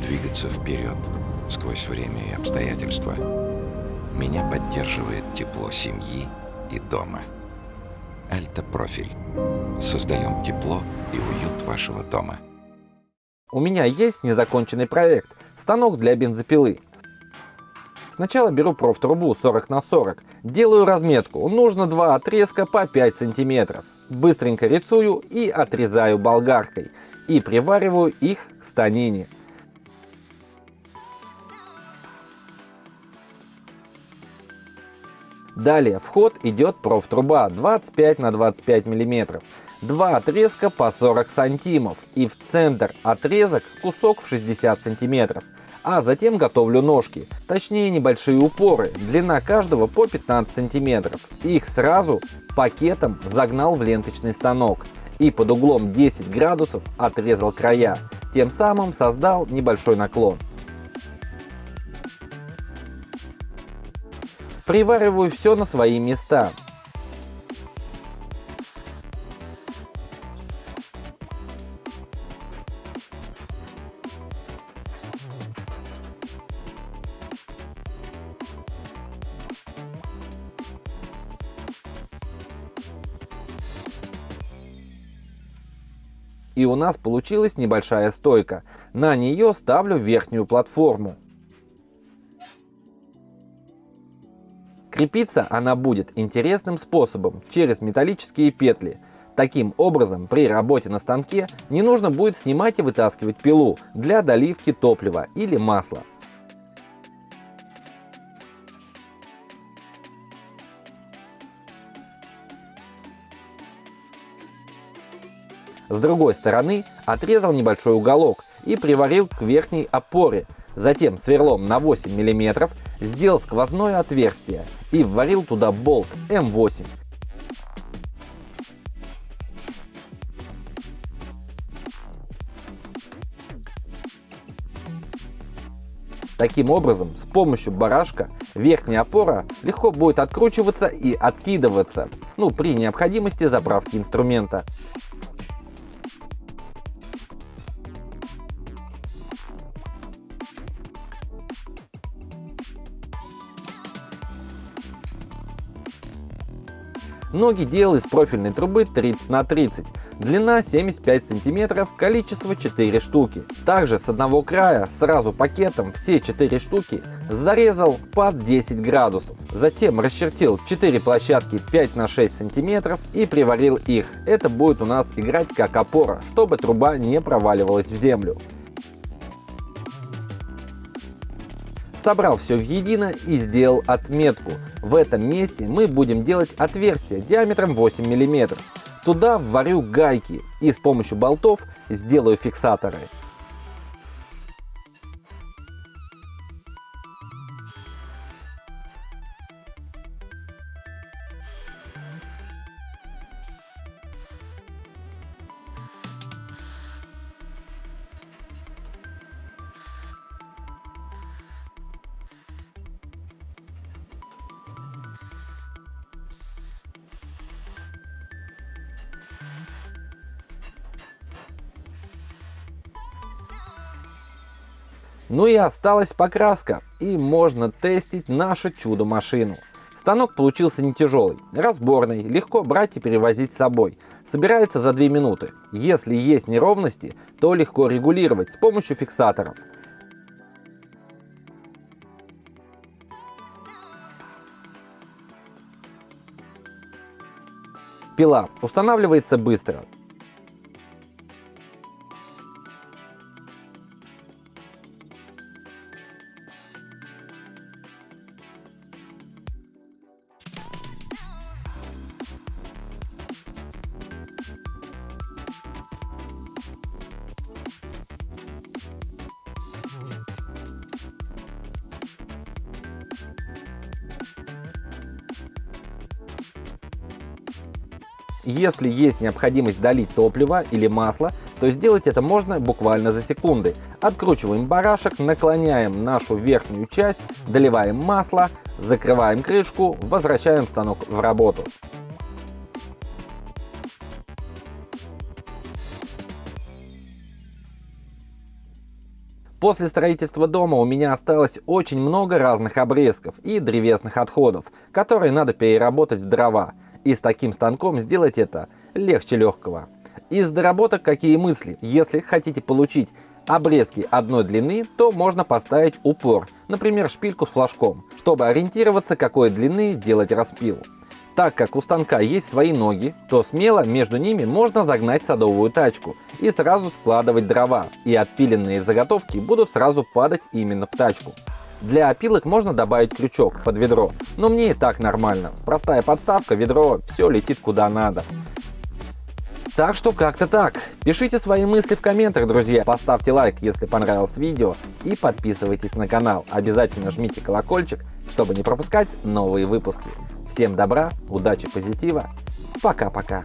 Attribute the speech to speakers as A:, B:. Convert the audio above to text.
A: двигаться вперед сквозь время и обстоятельства. Меня поддерживает тепло семьи и дома. Альта Профиль. Создаем тепло и уют вашего дома.
B: У меня есть незаконченный проект – станок для бензопилы. Сначала беру профтрубу 40 на 40, делаю разметку, нужно два отрезка по 5 сантиметров. Быстренько рисую и отрезаю болгаркой и привариваю их к станине. Далее в ход идет профтруба 25 на 25 миллиметров. Два отрезка по 40 сантимов и в центр отрезок кусок в 60 сантиметров. А затем готовлю ножки, точнее небольшие упоры, длина каждого по 15 сантиметров. Их сразу пакетом загнал в ленточный станок и под углом 10 градусов отрезал края, тем самым создал небольшой наклон. Привариваю все на свои места. И у нас получилась небольшая стойка. На нее ставлю верхнюю платформу. Крепиться она будет интересным способом через металлические петли. Таким образом, при работе на станке не нужно будет снимать и вытаскивать пилу для доливки топлива или масла. С другой стороны отрезал небольшой уголок и приварил к верхней опоре. Затем сверлом на 8 мм сделал сквозное отверстие и вварил туда болт М8. Таким образом, с помощью барашка верхняя опора легко будет откручиваться и откидываться, ну при необходимости заправки инструмента. Ноги делал из профильной трубы 30 на 30, длина 75 сантиметров, количество 4 штуки. Также с одного края сразу пакетом все 4 штуки зарезал под 10 градусов. Затем расчертил 4 площадки 5 на 6 сантиметров и приварил их. Это будет у нас играть как опора, чтобы труба не проваливалась в землю. Собрал все в едино и сделал отметку. В этом месте мы будем делать отверстие диаметром 8 мм. Туда вварю гайки и с помощью болтов сделаю фиксаторы. Ну и осталась покраска, и можно тестить нашу чудо-машину. Станок получился не тяжелый, разборный, легко брать и перевозить с собой. Собирается за 2 минуты. Если есть неровности, то легко регулировать с помощью фиксаторов. Пила устанавливается быстро, Если есть необходимость долить топливо или масло, то сделать это можно буквально за секунды. Откручиваем барашек, наклоняем нашу верхнюю часть, доливаем масло, закрываем крышку, возвращаем станок в работу. После строительства дома у меня осталось очень много разных обрезков и древесных отходов, которые надо переработать в дрова. И с таким станком сделать это легче легкого. Из доработок какие мысли? Если хотите получить обрезки одной длины, то можно поставить упор, например шпильку с флажком, чтобы ориентироваться какой длины делать распил. Так как у станка есть свои ноги, то смело между ними можно загнать садовую тачку и сразу складывать дрова, и отпиленные заготовки будут сразу падать именно в тачку. Для опилок можно добавить крючок под ведро, но мне и так нормально. Простая подставка, ведро, все летит куда надо. Так что как-то так. Пишите свои мысли в комментах, друзья. Поставьте лайк, если понравилось видео. И подписывайтесь на канал. Обязательно жмите колокольчик, чтобы не пропускать новые выпуски. Всем добра, удачи, позитива. Пока-пока.